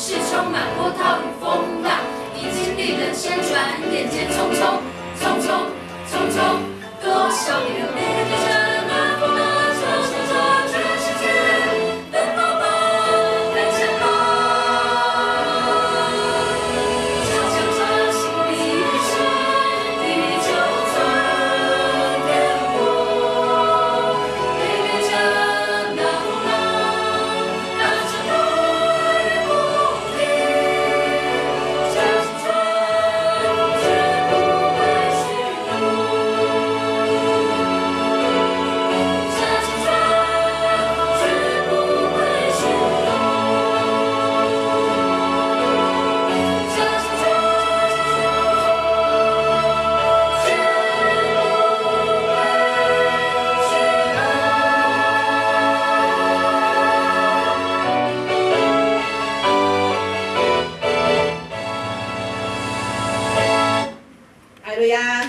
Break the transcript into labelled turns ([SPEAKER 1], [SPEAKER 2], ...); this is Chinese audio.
[SPEAKER 1] 是充满波涛与风浪，已经历人生转眼间匆匆。
[SPEAKER 2] ya